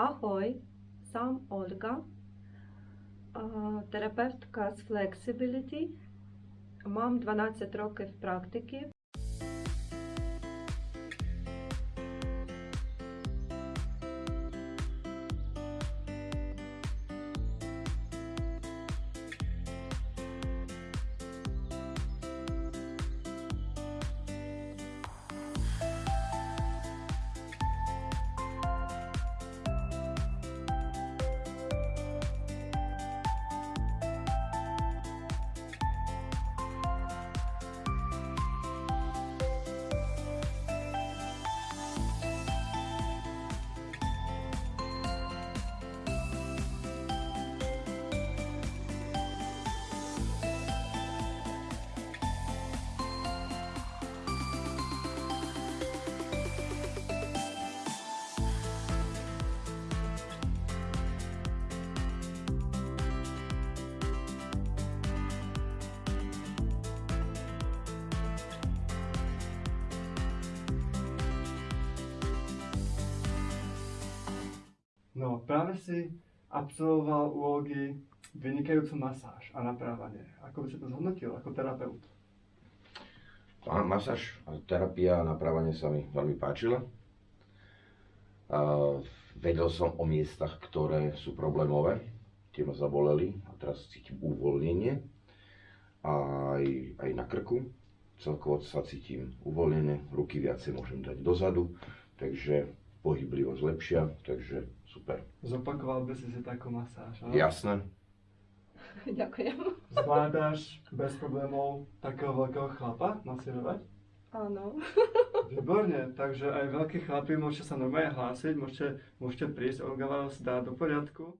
Ahoj, сам Ольга, терапевтка з Flexibility. Мам 12 років практики. No, práve si absolvoval úlogy vynikajúcu masáž a naprávanie. Ako by si to zhodnotil ako terapeut? Áno, masáž, a terapia a naprávanie sa mi veľmi páčila. A vedel som o miestach, ktoré sú problémové, tie ma zaboleli a teraz cítim uvoľnenie. A aj, aj na krku, celkovo sa cítim uvoľnenie, ruky viacej môžem dať dozadu, takže pohyblivosť lepšia, takže super. Zopakoval by si si takú masáž, áno? Jasné, Ďakujem. Zvládáš bez problémov takého veľkého chlapa masírovať? Áno. Výborne, takže aj veľkí chlapi môžete sa normálne hlásiť, môžete, môžete prísť, Olga vás dá do poriadku.